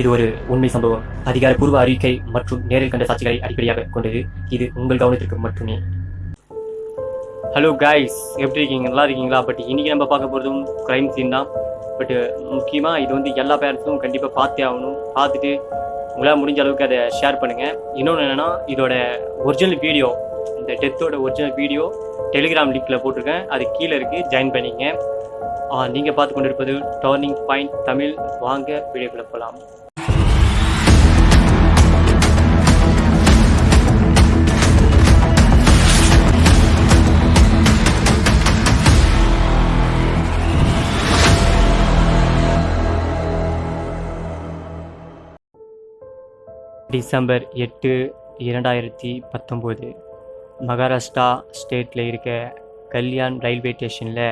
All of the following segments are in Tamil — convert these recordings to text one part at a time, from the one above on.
இது ஒரு உண்மை சம்பவம். அதிகாரப்பூர்வ அறிக்கை மற்றும் நேரில் கண்ட சாட்சிகளை அடிப்படையாக கொண்டது. இது உங்கள் கவனத்திற்கு மட்டுமே. ஹலோ காய்ஸ் எப்படி இருக்கீங்க? நல்லா இருக்கீங்களா? பட் இன்றைக்கி நம்ம பார்க்க போகிறதும் க்ரைம் சீன் தான். பட் முக்கியமாக இது வந்து எல்லா பேரண்ட்ஸும் கண்டிப்பாக பார்த்தே ஆகணும். பார்த்துட்டு உங்களால் முடிஞ்ச அளவுக்கு அதை ஷேர் பண்ணுங்கள் இன்னொன்று என்னென்னா இதோட ஒரிஜினல் வீடியோ இந்த டெத்தோட ஒரிஜினல் வீடியோ டெலிகிராம் லிங்க்கில் போட்டிருக்கேன். அது கீழே இருக்குது ஜாயின் பண்ணிங்க. நீங்கள் பார்த்து கொண்டிருப்பது டர்னிங் பாயிண்ட் தமிழ். வாங்க வீடியோக்குள்ளே போகலாம் டிசம்பர் எட்டு இரண்டாயிரத்தி பத்தொம்போது. மகாராஷ்டிரா ஸ்டேட்டில் இருக்க கல்யாண் ரயில்வே ஸ்டேஷனில்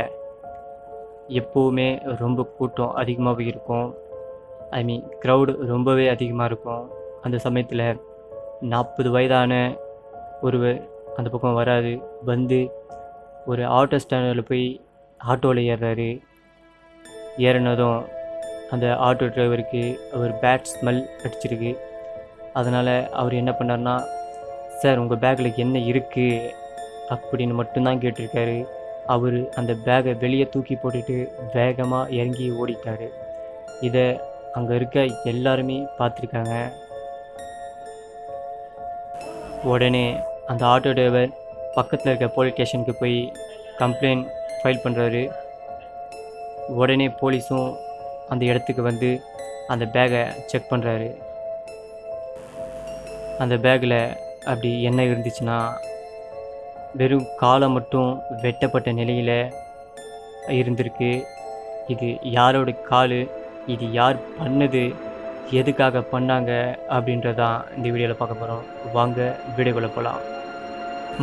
எப்போவுமே ரொம்ப கூட்டம் அதிகமாகவே இருக்கும். ஐ மீன் க்ரௌடு ரொம்பவே அதிகமாக இருக்கும். அந்த சமயத்தில் நாற்பது வயதான ஒருவர் அந்த பக்கம் வராது வந்து ஒரு ஆட்டோ ஸ்டாண்டில் போய் ஆட்டோவில் ஏறுறாரு. ஏறினதும் அந்த ஆட்டோ டிரைவருக்கு ஒரு பேட் ஸ்மெல் அடிச்சிருக்கு. அதனால் அவர் என்ன பண்ணார்னா சார் உங்கள் பேக்கில் என்ன இருக்குது அப்படின்னு மட்டும்தான் கேட்டிருக்காரு. அவர் அந்த பேகை வெளியே தூக்கி போட்டுட்டு வேகமாக இறங்கி ஓடிட்டார். இதை அங்கே இருக்க எல்லாருமே பார்த்துருக்காங்க. உடனே அந்த ஆட்டோ டிரைவர் பக்கத்தில் இருக்க போலீஸ் ஸ்டேஷனுக்கு போய் கம்ப்ளைண்ட் ஃபைல் பண்ணுறாரு உடனே போலீஸும் அந்த இடத்துக்கு வந்து அந்த பேகை செக் பண்ணுறாரு அந்த பேக்கில் அப்படி என்ன இருந்துச்சுன்னா வெறும் காலை மட்டும் வெட்டப்பட்ட நிலையில் இருந்திருக்கு. இது யாரோட கால்? இது யார் பண்ணது? எதுக்காக பண்ணாங்க? அப்படின்றதான் இந்த வீடியோவில் பார்க்க போகிறோம் வாங்க வீடியோக்குள்ளே போகலாம்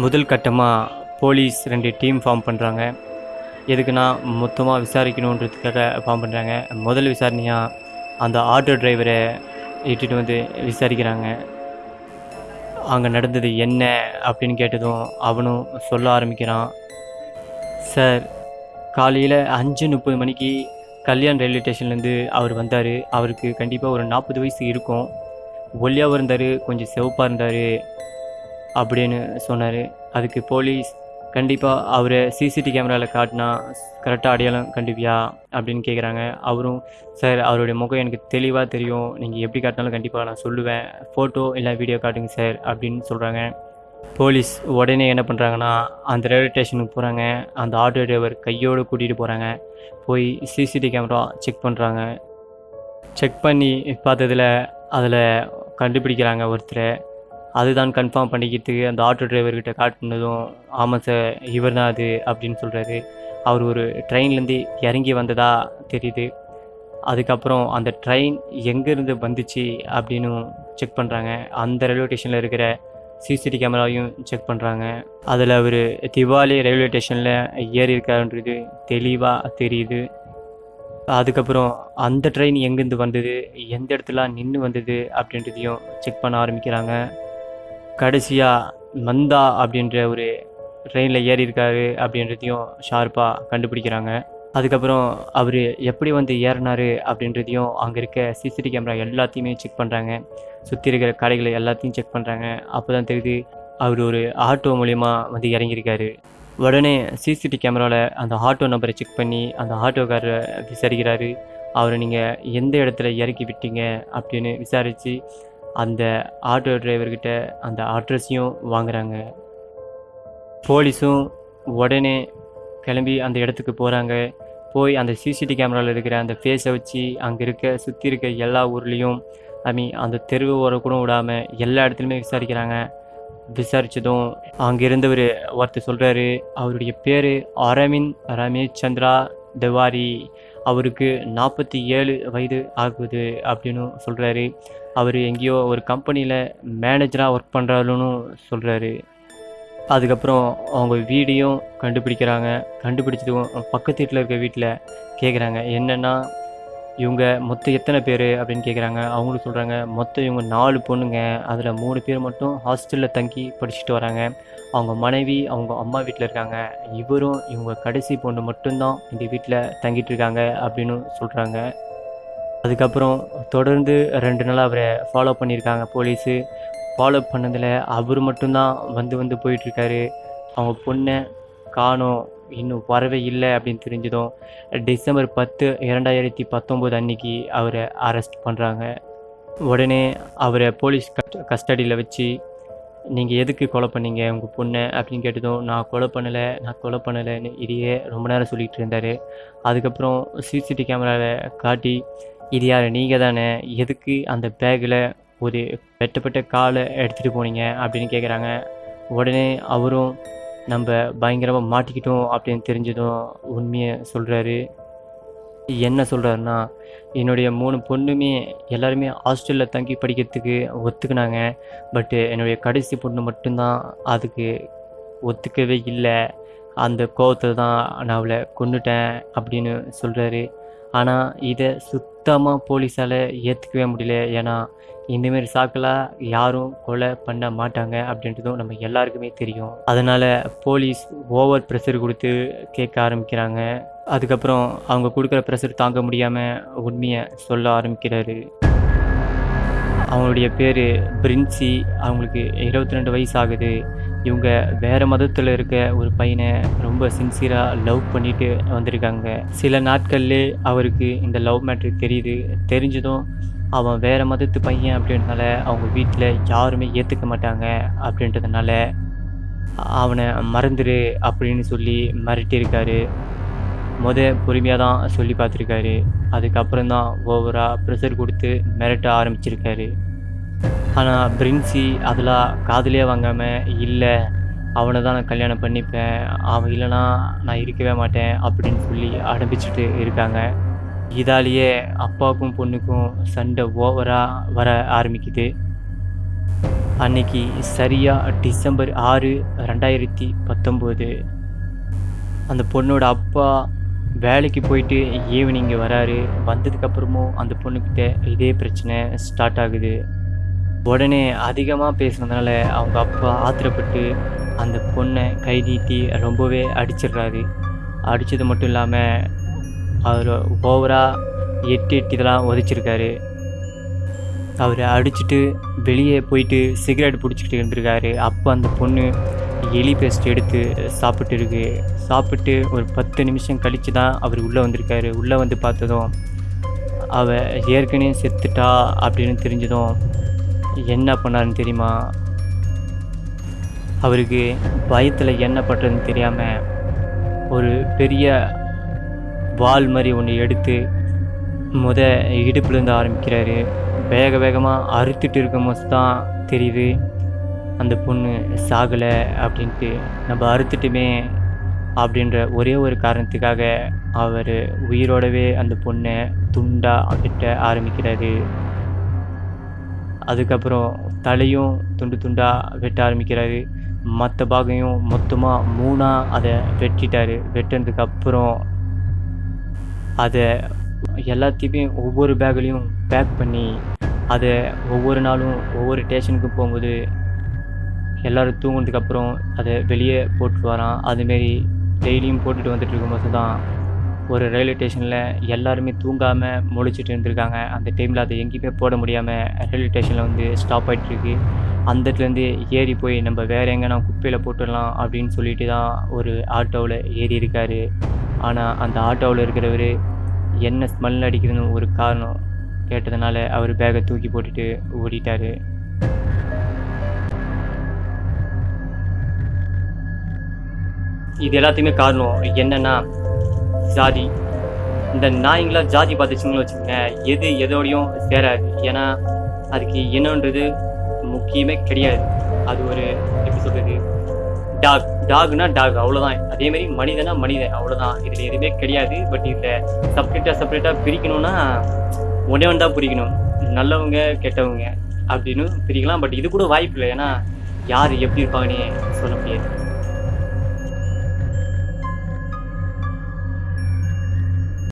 முதல் கட்டமாக போலீஸ் ரெண்டு டீம் ஃபார்ம் பண்ணுறாங்க எதுக்குன்னா மொத்தமாக விசாரிக்கணுன்றதுக்காக ஃபார்ம் பண்ணுறாங்க முதல் விசாரணையாக அந்த ஆட்டோ டிரைவரை இட்டுட்டு வந்து விசாரிக்கிறாங்க. அங்கே நடந்தது என்ன அப்படின்னு கேட்டதும் அவனும் சொல்ல ஆரம்பிக்கிறான். சார் காலையில் அஞ்சு முப்பது மணிக்கு கல்யாண் ரயில்வே ஸ்டேஷன்லேருந்து அவர் வந்தார். அவருக்கு கண்டிப்பாக ஒரு நாற்பது வயசு இருக்கும். ஒல்லியாகவும் இருந்தார் கொஞ்சம் சிவப்பாக இருந்தார் அப்படின்னு சொன்னார். அதுக்கு போலீஸ் கண்டிப்பாக அவரை சிசிடி கேமராவில் காட்டினா கரெக்டாக அடையாளம் கண்டிப்பியா அப்படின்னு கேட்குறாங்க அவரும் சார் அவருடைய முகம் எனக்கு தெளிவாக தெரியும். நீங்கள் எப்படி காட்டினாலும் கண்டிப்பாக நான் சொல்லுவேன். ஃபோட்டோ இல்லை வீடியோ காட்டுங்க சார் அப்படின்னு சொல்கிறாங்க போலீஸ் உடனே என்ன பண்ணுறாங்கன்னா அந்த ரயில்வே ஸ்டேஷனுக்கு போகிறாங்க அந்த ஆட்டோ டிரைவர் கையோடு கூட்டிகிட்டு போகிறாங்க போய் சிசிடி கேமரா செக் பண்ணுறாங்க செக் பண்ணி பார்த்ததில் அதில் கண்டுபிடிக்கிறாங்க ஒருத்தரை. அதுதான் கன்ஃபார்ம் பண்ணிக்கிறதுக்கு அந்த ஆட்டோ டிரைவர்கிட்ட காட்டினதும் ஆமாம் சார் இவர் தான் அது அப்படின்னு சொல்கிறாரு அவர் ஒரு ட்ரெயின்லேருந்து இறங்கி வந்ததாக தெரியுது. அதுக்கப்புறம் அந்த ட்ரெயின் எங்கேருந்து வந்துச்சு அப்படின்னு செக் பண்ணுறாங்க அந்த ரயில்வே ஸ்டேஷனில் இருக்கிற சிசிடி கேமராவையும் செக் பண்ணுறாங்க அதில் அவர் திவாலி ரயில்வே ஸ்டேஷனில் ஏறி இருக்காருன்றது தெளிவாக தெரியுது. அதுக்கப்புறம் அந்த ட்ரெயின் எங்கேருந்து வந்தது எந்த இடத்துல நின்று வந்தது அப்படின்றதையும் செக் பண்ண ஆரம்பிக்கிறாங்க. கடைசியாக மந்தா அப்படின்ற ஒரு ட்ரெயினில் ஏறியிருக்காரு அப்படின்றதையும் ஷார்ப்பாக கண்டுபிடிக்கிறாங்க. அதுக்கப்புறம் அவர் எப்படி வந்து ஏறினாரு அப்படின்றதையும் அங்கே இருக்க சிசிடி கேமரா எல்லாத்தையுமே செக் பண்ணுறாங்க சுற்றி இருக்கிற கடைகளை எல்லாத்தையும் செக் பண்ணுறாங்க அப்போ தான் தெரியுது அவர் ஒரு ஆட்டோ மூலிமா வந்து இறங்கியிருக்காரு. உடனே சிசிடி கேமராவில் அந்த ஆட்டோ நம்பரை செக் பண்ணி அந்த ஆட்டோக்காரரை விசாரிக்கிறாரு. அவரை நீங்கள் எந்த இடத்துல இறக்கி விட்டீங்க அப்படின்னு விசாரித்து அந்த ஆட்டோ டிரைவர்கிட்ட அந்த அட்ரஸையும் வாங்குறாங்க. போலீஸும் உடனே கிளம்பி அந்த இடத்துக்கு போகிறாங்க போய் அந்த சிசிடி கேமராவில் இருக்கிற அந்த ஃபேஸை வச்சு அங்கே இருக்க சுற்றி இருக்க எல்லா ஊர்லேயும் ஐ மீன் அந்த தெருவு ஓர கூட விடாமல் எல்லா இடத்துலையுமே விசாரிக்கிறாங்க. விசாரித்ததும் அங்கே இருந்தவர் ஒருத்தர் சொல்கிறாரு அவருடைய பேர் அரவிந்த் ரமேஷ் சந்திரா திவாரி. அவருக்கு நாற்பத்தி ஏழு வயது ஆகுது அப்படின்னு சொல்கிறாரு அவர் எங்கேயோ ஒரு கம்பெனியில் மேனேஜராக ஒர்க் பண்ணுறாருன்னு சொல்கிறாரு அதுக்கப்புறம் அவங்க வீடையும் கண்டுபிடிக்கிறாங்க. கண்டுபிடிச்சதும் பக்கத்து வீட்டில் இருக்க வீட்டில் கேட்குறாங்க என்னென்னா இவங்க மொத்தம் எத்தனை பேர் அப்படின்னு கேட்குறாங்க அவங்களும் சொல்கிறாங்க மொத்தம் இவங்க நாலு பொண்ணுங்க. அதில் மூணு பேர் மட்டும் ஹாஸ்டலில் தங்கி படிச்சுட்டு வராங்க. அவங்க மனைவி அவங்க அம்மா வீட்டில் இருக்காங்க. இவரும் இவங்க கடைசி பொண்ணு மட்டும்தான் இந்த வீட்டில் தங்கிட்டு இருக்காங்க அப்படின்னு சொல்கிறாங்க அதுக்கப்புறம் தொடர்ந்து ரெண்டு நாளாக அவரை ஃபாலோ பண்ணியிருக்காங்க போலீஸு. ஃபாலோ பண்ணதில் அவர் மட்டும்தான் வந்து வந்து போயிட்டுருக்காரு. அவங்க பொண்ணை காணோம். இன்னும் வரவே இல்லை அப்படின்னு தெரிஞ்சதும் டிசம்பர் பத்து இரண்டாயிரத்தி பத்தொம்போது அன்னைக்கு அவரை அரெஸ்ட் பண்ணுறாங்க உடனே அவரை போலீஸ் கஸ்ட கஸ்டடியில் வச்சு நீங்கள் எதுக்கு கொலை பண்ணீங்க? உங்கள் பொண்ணை அப்படின்னு கேட்டதும் நான் கொலை பண்ணலை நான் கொலை பண்ணலைன்னு இதையே ரொம்ப நேரம் சொல்லிகிட்டு இருந்தார். அதுக்கப்புறம் சிசிடிவி கேமராவில் காட்டி இது யார்? நீங்கள் தானே? எதுக்கு அந்த பேக்கில் ஒரு வெட்டப்பட்ட காலை எடுத்துகிட்டு போனீங்க? அப்படின்னு கேட்குறாங்க உடனே அவரும் நம்ம பயங்கரமாக மாட்டிக்கிட்டோம் அப்படின்னு தெரிஞ்சதும் உண்மையை சொல்கிறாரு என்ன சொல்கிறாருன்னா என்னுடைய மூணு பொண்ணுமே எல்லாருமே ஹாஸ்டலில் தங்கி படிக்கிறதுக்கு ஒத்துக்கினாங்க. பட்டு என்னுடைய கடைசி பொண்ணு மட்டும்தான் அதுக்கு ஒத்துக்கவே இல்லை. அந்த கோபத்தை தான் நான் அவளை கொண்டுட்டேன் அப்படின்னு சொல்கிறாரு ஆனால் இதை சுத்தமாக போலீஸால் ஏற்றுக்கவே முடியல. ஏன்னா இந்தமாரி சாக்கெல்லாம் யாரும் கொலை பண்ண மாட்டாங்க அப்படின்றதும் நம்ம எல்லாருக்குமே தெரியும். அதனால் போலீஸ் ஓவர் ப்ரெஷர் கொடுத்து கேட்க ஆரம்பிக்கிறாங்க. அதுக்கப்புறம் அவங்க கொடுக்குற ப்ரெஷர் தாங்க முடியாமல் உண்மையை சொல்ல ஆரம்பிக்கிறாரு. அவங்களுடைய பேர் பிரின்சி. அவங்களுக்கு இருபத்தி ரெண்டு வயசு ஆகுது. இவங்க வேறு மதத்தில் இருக்க ஒரு பையனை ரொம்ப சின்சியராக லவ் பண்ணிட்டு வந்திருக்காங்க. சில நாட்கள்லே அவருக்கு இந்த லவ் மேட்ரு தெரியுது. தெரிஞ்சதும் அவன் வேறு மதத்து பையன் அப்படின்றதுனால அவங்க வீட்டில் யாருமே ஏற்றுக்க மாட்டாங்க அப்படின்றதுனால அவனை மறந்துடு அப்படின்னு சொல்லி மிரட்டியிருக்காரு. முத பொறுமையாக தான் சொல்லி பார்த்துருக்காரு. அதுக்கப்புறம் தான் ஓவராக ப்ரெஷர் கொடுத்து மிரட்ட ஆரம்பிச்சிருக்காரு. ஆனால் பிரின்சி அதெல்லாம் காதலே வாங்காமல் இல்லை அவனை தான் நான் கல்யாணம் பண்ணிப்பேன். அவன் இல்லைனா நான் இருக்கவே மாட்டேன் அப்படின்னு சொல்லி அனுப்பிச்சிட்டு இருக்காங்க. இதாலேயே அப்பாவுக்கும் பொண்ணுக்கும் சண்டை ஓவராக வர ஆரம்பிக்குது. அன்னைக்கு சரியாக டிசம்பர் ஆறு ரெண்டாயிரத்தி பத்தொம்போது. அந்த பொண்ணோட அப்பா வேலைக்கு போயிட்டு ஈவினிங் வராரு. வந்ததுக்கப்புறமும் அந்த பொண்ணுக்கிட்ட இதே பிரச்சனை ஸ்டார்ட் ஆகுது. உடனே அதிகமாக பேசுனதுனால அவங்க அப்பா ஆத்திரப்பட்டு அந்த பொண்ணை கை நீட்டி ரொம்பவே அடிச்சிடுறாரு. அடித்தது மட்டும் இல்லாமல் அவர் ஓவராக எட்டு எட்டு இதெல்லாம் உதச்சிருக்காரு. அவரை அடிச்சுட்டு வெளியே போயிட்டு சிகரெட் பிடிச்சிக்கிட்டு இருந்திருக்காரு. அப்போ அந்த பொண்ணு எலி பேஸ்ட் எடுத்து சாப்பிட்டு இருக்கு. சாப்பிட்டு ஒரு பத்து நிமிஷம் கழித்து தான் அவர் உள்ளே வந்திருக்காரு. உள்ளே வந்து பார்த்ததும் அவ ஏற்கனவே செத்துட்டா அப்படின்னு தெரிஞ்சதும் என்ன பண்ணாருன்னு தெரியுமா? அவருக்கு பயத்தில் என்ன பண்ணுறதுன்னு தெரியாமல் ஒரு பெரிய வால் மாதிரி ஒன்று எடுத்து முத இடுப்புலேருந்து ஆரம்பிக்கிறாரு. வேக வேகமாக அறுத்துட்டு இருக்கும் போது தான் தெரியுது. அந்த பொண்ணு சாகலை அப்படின்ட்டு நம்ம அறுத்துட்டுமே அப்படின்ற ஒரே ஒரு காரணத்துக்காக அவர் உயிரோடவே அந்த பொண்ணை துண்டாக விட்ட ஆரம்பிக்கிறாரு. அதுக்கப்புறம் தலையும் துண்டு துண்டாக வெட்ட ஆரம்பிக்கிறாரு. மற்ற பாகையும் மொத்தமாக மூணாக அதை வெட்டிட்டார். வெட்டினதுக்கப்புறம் அதை எல்லாத்தையுமே ஒவ்வொரு பேக்லேயும் பேக் பண்ணி அதை ஒவ்வொரு நாளும் ஒவ்வொரு ஸ்டேஷனுக்கு போகும்போது எல்லோரும் தூங்கினதுக்கப்புறம் அதை வெளியே போட்டு வரான். அதுமாரி டெய்லியும் போட்டுட்டு வந்துட்டு இருக்கும்போது தான் ஒரு ரயில்வே ஸ்டேஷனில் எல்லாருமே தூங்காமல் முழிச்சிட்டு இருந்திருக்காங்க. அந்த டைமில் அதை எங்கேயுமே போட முடியாமல் ரயில்வே ஸ்டேஷனில் வந்து ஸ்டாப் ஆகிட்டுருக்கு அந்த இடத்துலேருந்து ஏறி போய் நம்ம வேறு எங்கன்னா குப்பையில் போட்டுடலாம் அப்படின்னு சொல்லிட்டு தான் ஒரு ஆட்டோவில் ஏறி இருக்கார். ஆனால் அந்த ஆட்டோவில் இருக்கிறவர் என்ன ஸ்மெல் அடிக்கிறதுன்னு ஒரு காரணம் கேட்டதுனால அவர் பேக்கை தூக்கி போட்டுட்டு ஓடிட்டார். இது எல்லாத்தையுமே காரணம் என்னென்னா ஜாதி. இந்த நாய்ங்களாம் ஜாதி பார்த்துச்சிங்கன்னு வச்சுக்கோங்க எது எதோடையும் சேராது. ஏன்னா அதுக்கு என்னன்றது முக்கியமே கிடையாது. அது ஒரு எப்படி சொல்கிறது டாக் டாக்னா டாக் அவ்வளோதான் அதேமாரி மனிதனா மனிதன் அவ்வளோதான் இதில் எதுவுமே கிடையாது. பட் இதில் செப்பரேட்டாக செப்பரேட்டாக பிரிக்கணும்னா ஒன்றே தான் பிரிக்கணும். நல்லவங்க கெட்டவங்க அப்படின்னு பிரிக்கலாம். பட் இது கூட வாய்ப்பு இல்லை. ஏன்னா யார் எப்படி இருப்பாங்கன்னே சொல்ல முடியாது.